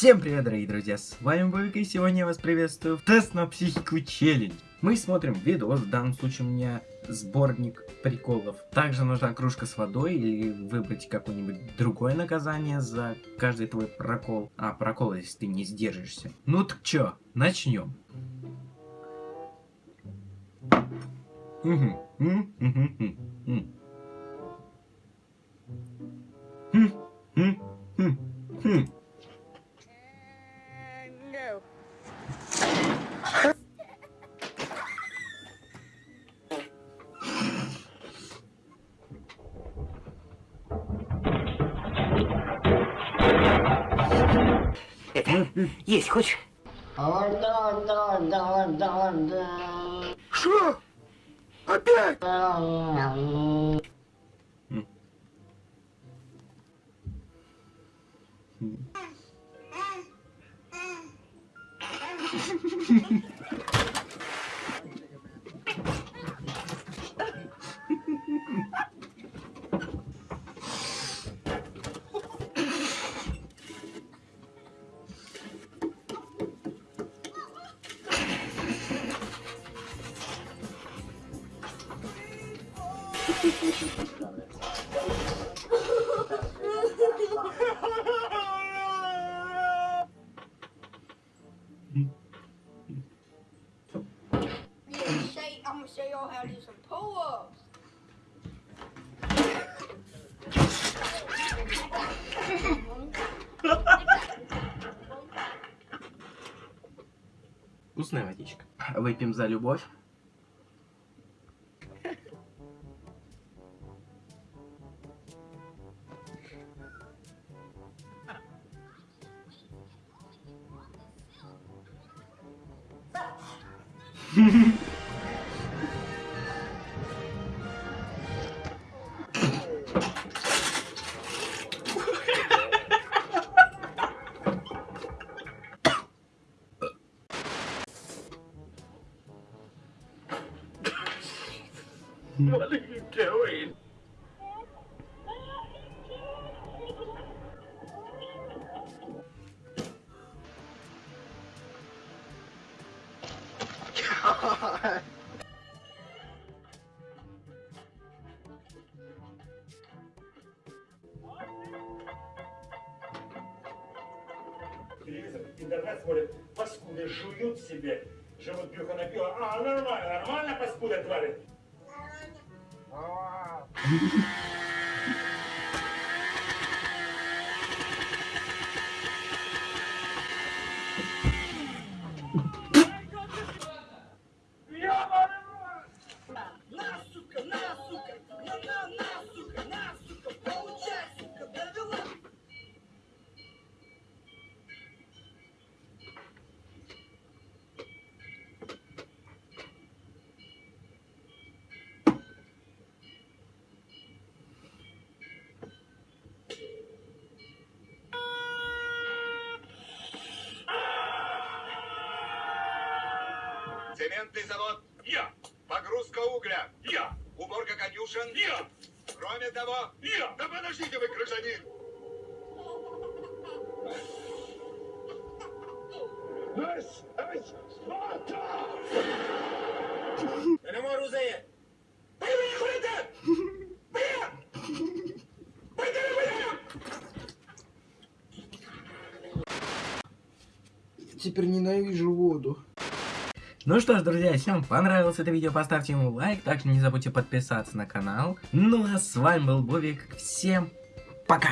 Всем привет, дорогие друзья, с вами Бобик, и сегодня я вас приветствую в тест на психику челлендж. Мы смотрим видос, в данном случае у меня сборник приколов. Также нужна кружка с водой или выбрать какое-нибудь другое наказание за каждый твой прокол. А, прокол, если ты не сдержишься. Ну так чё, начнем. Угу. Это есть хочешь? О, да, да, да, да, да. Что? Опять? Yeah, show y'all how to do some pull-ups. Вкусная водичка. Выпьем за любовь. What are you doing? God. телевизор, интернет смотрят, паскуды жуют себе, живут брюхо напило. А, нормально, нормально паскуда твари. А, Цементный завод. Я, Погрузка угля. я, Уборка конюшен. я, Кроме того... я. Да подождите вы, гражданин! Ась, ась, Спарта! Не можу заїти. Поїмені ходите! Бия! Пойди, бия! Теперь ненавижу воду. Ну что ж, друзья, если вам понравилось это видео, поставьте ему лайк. Также не забудьте подписаться на канал. Ну а с вами был Бобик. Всем пока!